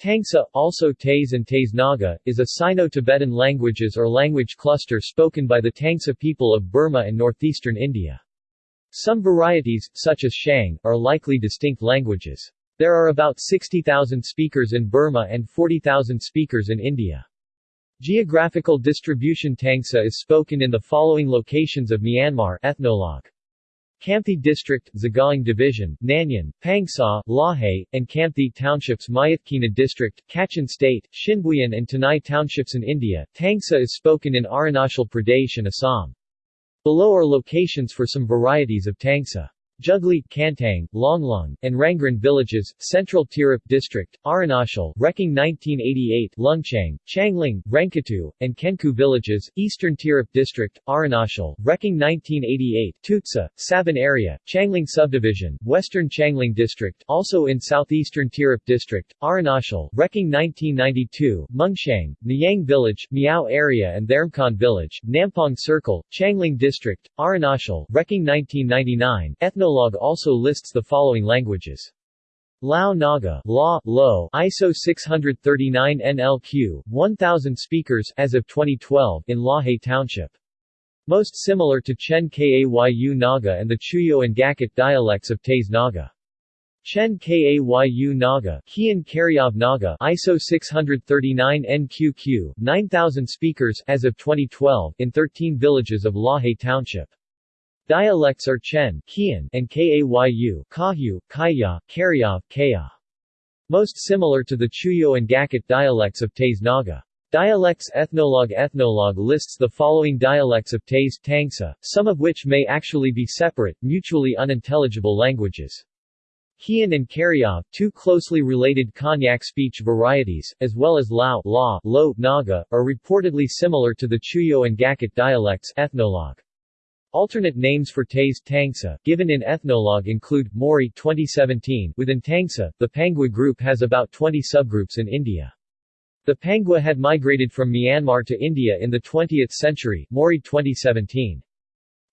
Tangsa, also Tase and Tase Naga, is a Sino-Tibetan languages or language cluster spoken by the Tangsa people of Burma and northeastern India. Some varieties, such as Shang, are likely distinct languages. There are about 60,000 speakers in Burma and 40,000 speakers in India. Geographical distribution Tangsa is spoken in the following locations of Myanmar ethnologue. Kampthy District, Sagaing Division, Nanyan, Pangsa, Lahe, and Kampthy Townships Myitkyina District, Kachin State, Shinbuyan and Tanai Townships in India. Tangsa is spoken in Arunachal Pradesh and Assam. Below are locations for some varieties of Tangsa. Jugli, Kantang, Longlong, and Rangran villages, Central Tirap District, Arunachal, Reking 1988, Lungchang, Changling, Rangkatu, and Kenku villages, Eastern Tirap District, Arunachal, Reking 1988, Tutsa, Saban area, Changling Subdivision, Western Changling District, also in Southeastern Tirap District, Arunachal, Reking 1992, Mungshang, Nyang Village, Miao area and Thermkon Village, Nampong Circle, Changling District, Arunachal, Reking 1999, Ethno Ethnologue also lists the following languages. Lao Naga, La, Lo, ISO 639 NLQ, 1000 speakers as of 2012 in Lahe Township. Most similar to Chen Kayu Naga and the Chuyo and Gakut dialects of Tase Naga. Chen Kayu Naga, Kian Naga, ISO 639 NQQ, 9000 speakers as of 2012 in 13 villages of Lahe Township. Dialects are Chen Kian and Kayu Kahyu, Kaya, Karyov, Kaya. Most similar to the Chuyo and Gakut dialects of Tase Naga. Dialects Ethnologue Ethnologue lists the following dialects of Tase Tangsa, some of which may actually be separate, mutually unintelligible languages. Kian and Karyov, two closely related Konyak speech varieties, as well as Lao, La, Lo, Naga, are reportedly similar to the Chuyo and Gakut dialects Ethnologue. Alternate names for Tase Tangsa, given in Ethnologue include, Morey 2017, within Tangsa, the Pangwa group has about 20 subgroups in India. The Pangwa had migrated from Myanmar to India in the 20th century, Morey 2017.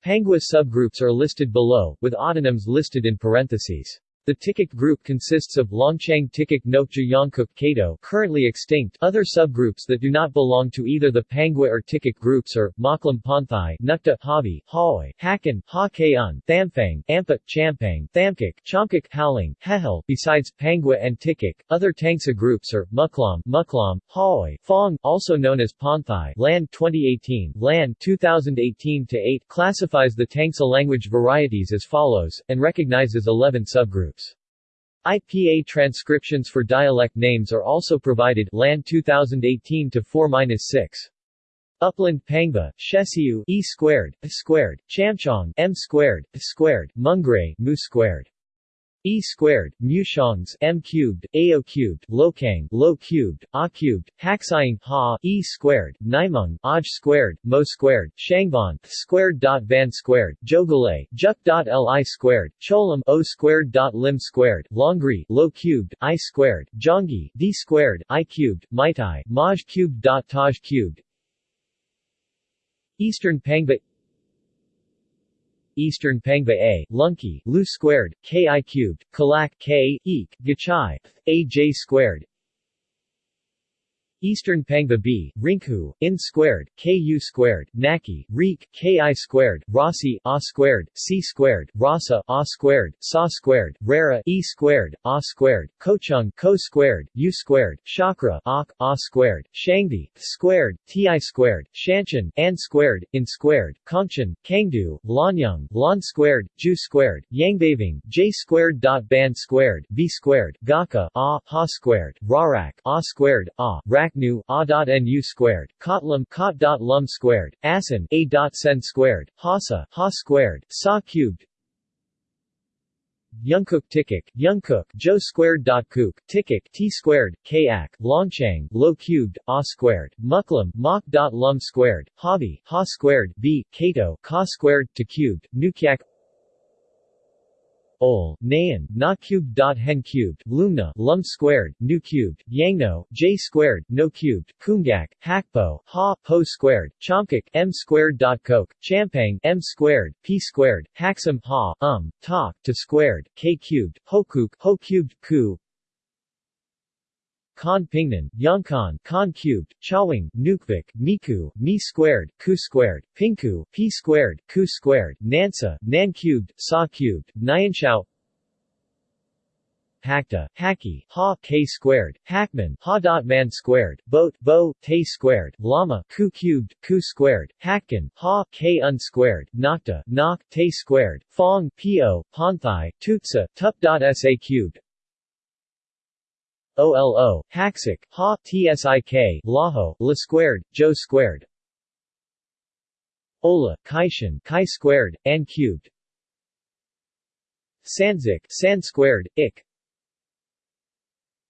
Pangwa subgroups are listed below, with autonyms listed in parentheses. The Tikik group consists of Longchang Tikik Nokja Yongkuk Kato currently extinct, other subgroups that do not belong to either the Pangwa or Tikik groups are, Moklam Ponthai, Nukta, Havi, Haoi, Hakan, Ha Kaun, Thamphang, Ampa, Champang, Thamkik, Chomkik, Howling, Hehel. Besides Pangwa and Tikik, other Tangsa groups are, Muklam, Muklam, Haoi, Fong, also known as Ponthai, Land 2018, Land 2018-8 classifies the Tangsa language varieties as follows, and recognizes 11 subgroups. IPA transcriptions for dialect names are also provided Land 2018 to 4-6. Upland Pangba, Shesiu E squared, squared, Chamchong M squared, squared, Mungray Mu squared. E squared, mu shongs, M cubed, AO cubed, Lokang, Lo cubed, A cubed, Haksaying, Ha, E squared, Naimung, Aj squared, Mo squared, Shangban, squared dot Van squared, Jogale, Juk dot Li squared, Cholam, O squared dot Lim squared, Longri, Lo cubed, I squared, Jongi, D squared, I cubed, Maitai, Maj cubed dot Taj cubed, Eastern Pangba Eastern Pangba A, Lunki, Lu squared, Ki cubed, Kalak K, Eek, Gachai, A J squared, Eastern Pangba B, Rinku, In squared, Ku squared, Naki, Reek, Ki squared, Rossi, A squared, C squared, Rasa, A squared, Sa squared, Rara, E squared, A squared, Kochung, Ko squared, U squared, Chakra, Ak, A squared, Shangdi, Th squared, Ti squared, Shanchan, An squared, In squared, Kongchan, Kangdu, Lanyang, Lan squared, Ju squared, Yangbaving, J squared dot Ban squared, V squared, Gaka, A, Ha squared, Rarak, A squared, A, Rak nu a dot nu squared, kotlam kot dot lum squared, asin a dot sen squared, hasa ha squared, sa cubed, Yungkook Tikik, Yungkook, Jo squared dot kook, Tikik, T squared, Kayak, Longchang, Lo cubed, A squared, Muklam, Mok dot lum squared, Hobby, Ha squared, B, Kato, Ka squared, to cubed, Nukyak, Ol, Nayan, Na cubed dot hen cubed, Lumna, Lum squared, Nu cubed, Yangno, J squared, No cubed, Kungak, Hakpo, Ha, Po squared, Chomkik, M squared dot Coke, Champang, M squared, P squared, Haxam, Ha, Um, Ta, to squared, K cubed, Hokuk, Ho cubed, Ku, Khan Pingnan, Yangkhan, Khan cubed, Chawang, Nukvik, Miku, Mi squared, Ku squared, Pinku, P squared, Ku squared, Nansa, Nan cubed, Sa cubed, Nyanshao Hakta, Haki, Ha, K squared, Hakman, Ha dot man squared, Boat, Bo, Te squared, Lama, Ku cubed, Ku squared, Hakkan, Ha, K unsquared, Nocta, Nok, Te squared, Fong, Po, Ponthai, Tutsa, Tup dot Sa cubed, OLO, Haksik, Ha, TSIK, Laho, La squared, Jo squared, Ola, Kaishan, Chi squared, An cubed, Sanzik, San squared, Ik,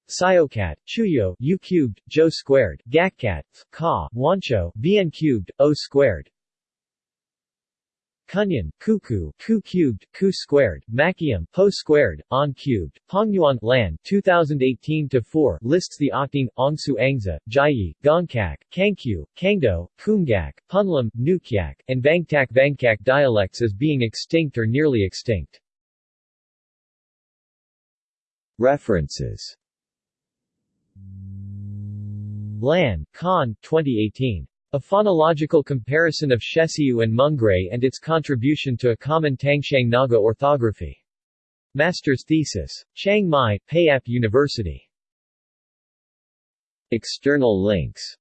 Siocat, Chuyo, U cubed, Jo squared, Gakkat, Ka, Wancho, Vn cubed, O squared. Kunyan, Kuku, Ku cubed, Ku squared, Makium, Po squared, On cubed, Pongyuan, Lan, 2018-4, lists the Okting, Ongsu Angza, Jiyi, Gongkak, Kangkyu, Kangdo, Kumgak, Punlam, Nukyak, and Vangtak Vangkak dialects as being extinct or nearly extinct. References Lan, Khan, 2018. A phonological comparison of Shesiu and Mungray and its contribution to a common Tangshang Naga orthography. Master's thesis. Chiang Mai, Payap University. External links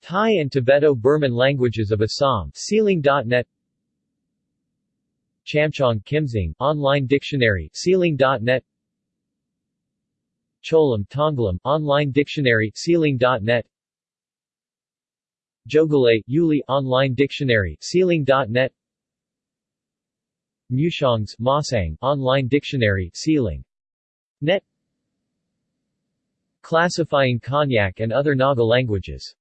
Thai and Tibeto-Burman languages of Assam SEAlang.net Chamchong Kimsing, online dictionary SEAlang.net Cholam Tonglam, online dictionary SEAlang.net Jogale, Yuli, online dictionary SEAlang.net Mushongs, Masang, online dictionary SEAlang. Net. Classifying Konyak and other Naga languages